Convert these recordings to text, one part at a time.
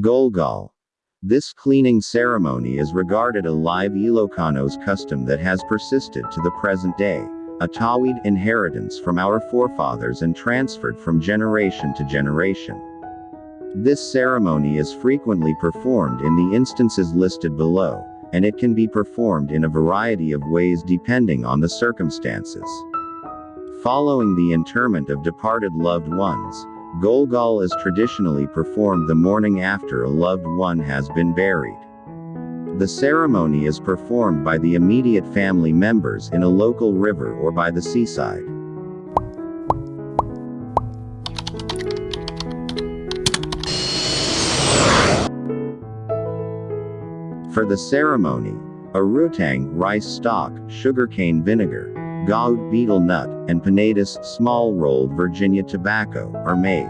Golgol. This cleaning ceremony is regarded a live Ilocanos custom that has persisted to the present day, a Tawid inheritance from our forefathers and transferred from generation to generation. This ceremony is frequently performed in the instances listed below, and it can be performed in a variety of ways depending on the circumstances. Following the interment of departed loved ones, Golgol is traditionally performed the morning after a loved one has been buried. The ceremony is performed by the immediate family members in a local river or by the seaside. For the ceremony, arutang rice stalk, sugarcane vinegar, gaud betel nut, and pinetus small rolled Virginia tobacco are made.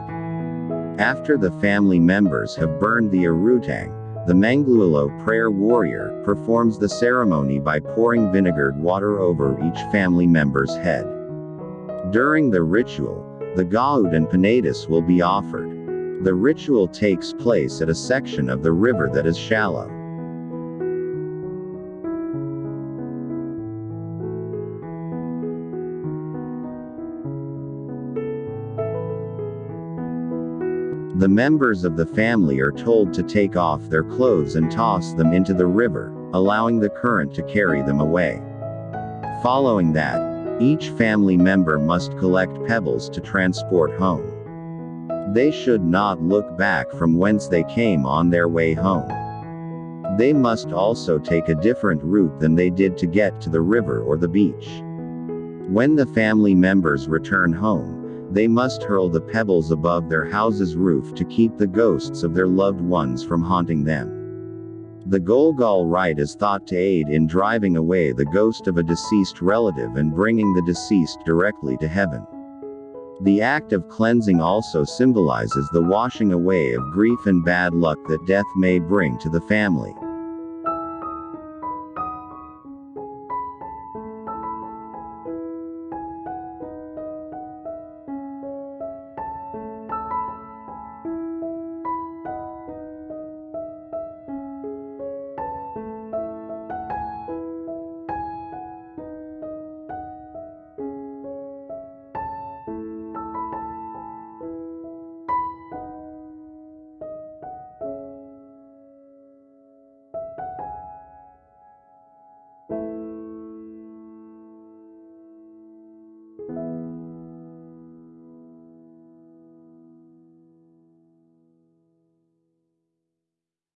After the family members have burned the arutang, the Manglualo prayer warrior performs the ceremony by pouring vinegared water over each family member's head. During the ritual, the gaud and pinetus will be offered. The ritual takes place at a section of the river that is shallow. The members of the family are told to take off their clothes and toss them into the river, allowing the current to carry them away. Following that, each family member must collect pebbles to transport home. They should not look back from whence they came on their way home. They must also take a different route than they did to get to the river or the beach. When the family members return home, they must hurl the pebbles above their house's roof to keep the ghosts of their loved ones from haunting them. The Golgol rite is thought to aid in driving away the ghost of a deceased relative and bringing the deceased directly to heaven. The act of cleansing also symbolizes the washing away of grief and bad luck that death may bring to the family.